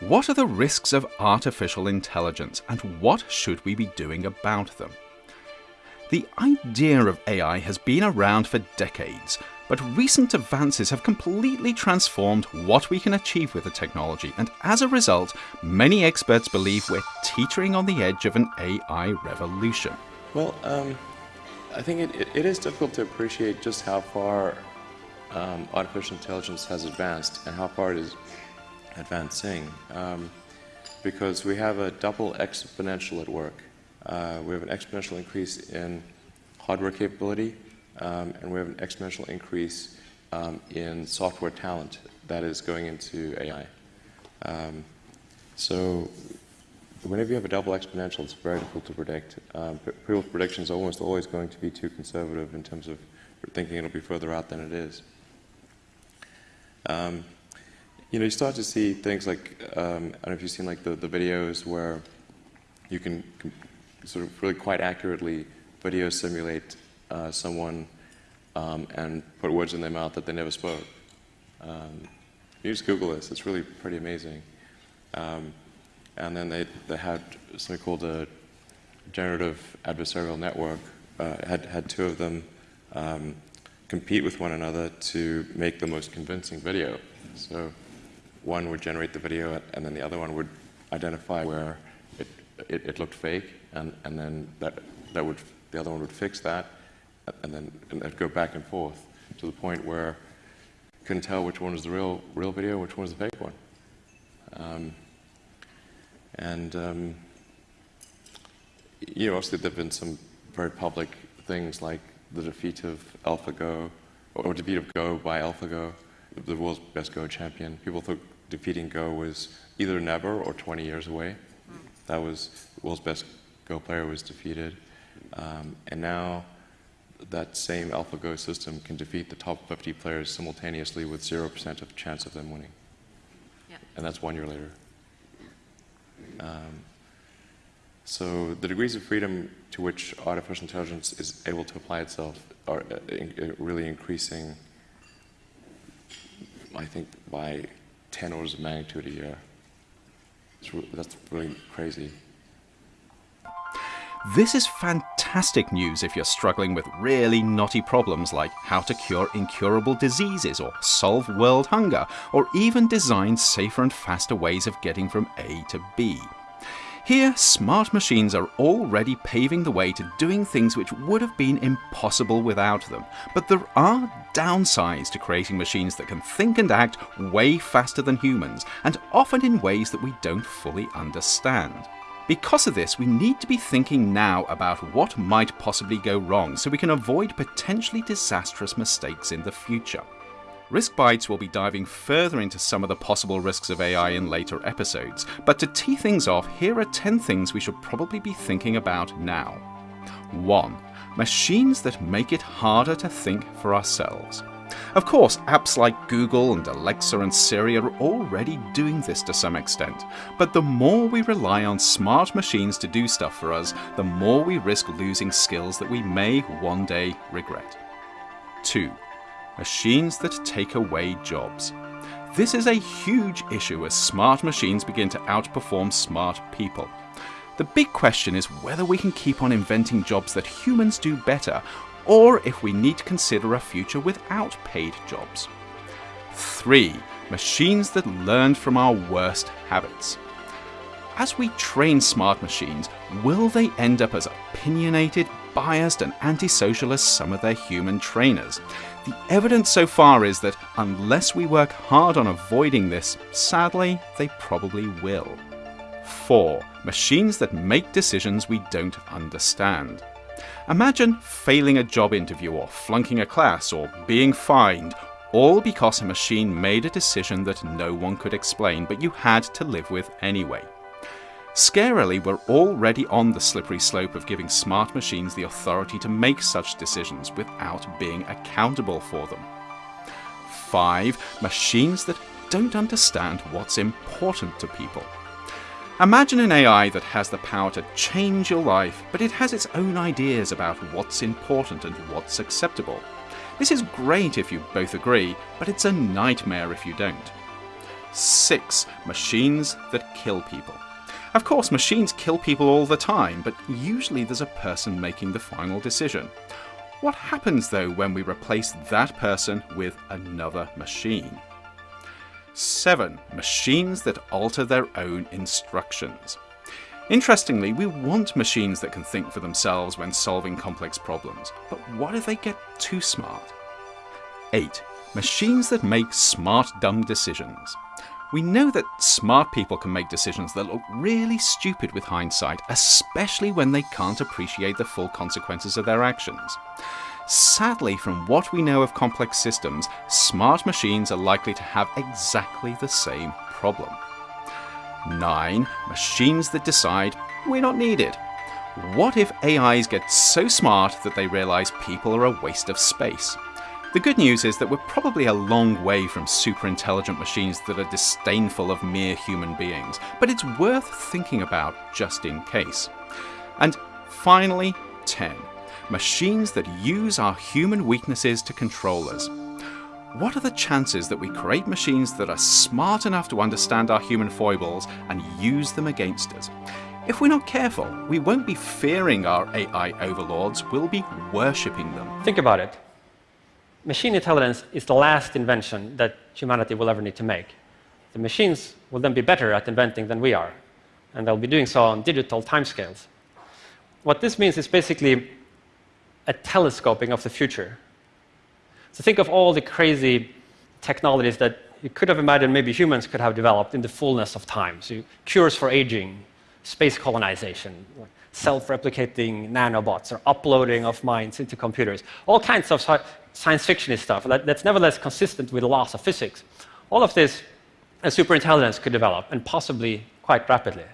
What are the risks of artificial intelligence and what should we be doing about them? The idea of AI has been around for decades, but recent advances have completely transformed what we can achieve with the technology, and as a result, many experts believe we're teetering on the edge of an AI revolution. Well, um, I think it, it, it is difficult to appreciate just how far um, artificial intelligence has advanced and how far it is advancing, um, because we have a double exponential at work. Uh, we have an exponential increase in hardware capability, um, and we have an exponential increase um, in software talent that is going into AI. Um, so whenever you have a double exponential, it's very difficult to predict. Um, people's predictions are almost always going to be too conservative in terms of thinking it'll be further out than it is. Um, you know, you start to see things like, um, I don't know if you've seen like the, the videos where you can sort of really quite accurately video simulate uh, someone um, and put words in their mouth that they never spoke. Um, you just Google this, it's really pretty amazing. Um, and then they, they had something called a generative adversarial network, uh, had, had two of them um, compete with one another to make the most convincing video. So one would generate the video and then the other one would identify where it, it, it looked fake and, and then that, that would, the other one would fix that and then and would go back and forth to the point where you couldn't tell which one was the real, real video, which one was the fake one. Um, and um, you know, obviously there have been some very public things like the defeat of AlphaGo, or defeat of Go by AlphaGo, the world's best Go champion. People thought defeating Go was either never or 20 years away. That was the world's best Go player was defeated. Um, and now that same AlphaGo system can defeat the top 50 players simultaneously with 0% of chance of them winning. Yeah. And that's one year later. Um, so the degrees of freedom to which artificial intelligence is able to apply itself are uh, in, uh, really increasing, I think, by 10 orders of magnitude a year. Re that's really crazy. This is fantastic news if you're struggling with really knotty problems like how to cure incurable diseases or solve world hunger or even design safer and faster ways of getting from A to B. Here, smart machines are already paving the way to doing things which would have been impossible without them. But there are downsides to creating machines that can think and act way faster than humans, and often in ways that we don't fully understand. Because of this, we need to be thinking now about what might possibly go wrong so we can avoid potentially disastrous mistakes in the future. Risk Bites will be diving further into some of the possible risks of AI in later episodes, but to tee things off, here are 10 things we should probably be thinking about now. 1. Machines that make it harder to think for ourselves. Of course, apps like Google and Alexa and Siri are already doing this to some extent, but the more we rely on smart machines to do stuff for us, the more we risk losing skills that we may one day regret. 2 machines that take away jobs. This is a huge issue as smart machines begin to outperform smart people. The big question is whether we can keep on inventing jobs that humans do better, or if we need to consider a future without paid jobs. 3. Machines that learn from our worst habits. As we train smart machines, will they end up as opinionated, biased and antisocial as some of their human trainers? The evidence so far is that unless we work hard on avoiding this, sadly, they probably will. 4. Machines that make decisions we don't understand. Imagine failing a job interview or flunking a class or being fined, all because a machine made a decision that no one could explain but you had to live with anyway. Scarily, we're already on the slippery slope of giving smart machines the authority to make such decisions without being accountable for them. 5. Machines that don't understand what's important to people. Imagine an AI that has the power to change your life, but it has its own ideas about what's important and what's acceptable. This is great if you both agree, but it's a nightmare if you don't. 6. Machines that kill people. Of course, machines kill people all the time, but usually there's a person making the final decision. What happens though when we replace that person with another machine? 7. Machines that alter their own instructions. Interestingly, we want machines that can think for themselves when solving complex problems, but what if they get too smart? 8. Machines that make smart dumb decisions. We know that smart people can make decisions that look really stupid with hindsight, especially when they can't appreciate the full consequences of their actions. Sadly, from what we know of complex systems, smart machines are likely to have exactly the same problem. 9. Machines that decide we're not needed. What if AIs get so smart that they realise people are a waste of space? The good news is that we're probably a long way from super intelligent machines that are disdainful of mere human beings, but it's worth thinking about just in case. And finally, 10. Machines that use our human weaknesses to control us. What are the chances that we create machines that are smart enough to understand our human foibles and use them against us? If we're not careful, we won't be fearing our AI overlords, we'll be worshipping them. Think about it machine intelligence is the last invention that humanity will ever need to make. The machines will then be better at inventing than we are, and they'll be doing so on digital timescales. What this means is basically a telescoping of the future. So think of all the crazy technologies that you could have imagined maybe humans could have developed in the fullness of time. So cures for aging, space colonization, self-replicating nanobots, or uploading of minds into computers, all kinds of science fiction stuff that, that's nevertheless consistent with the laws of physics. All of this a superintelligence could develop, and possibly quite rapidly.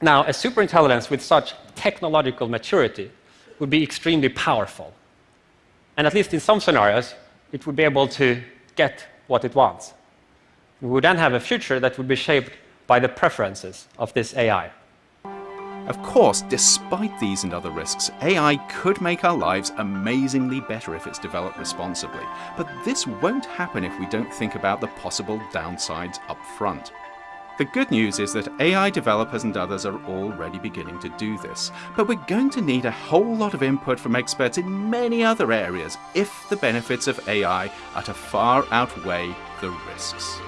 Now, a superintelligence with such technological maturity would be extremely powerful. And at least in some scenarios, it would be able to get what it wants. We would then have a future that would be shaped by the preferences of this AI. Of course, despite these and other risks, AI could make our lives amazingly better if it's developed responsibly. But this won't happen if we don't think about the possible downsides up front. The good news is that AI developers and others are already beginning to do this, but we're going to need a whole lot of input from experts in many other areas if the benefits of AI are to far outweigh the risks.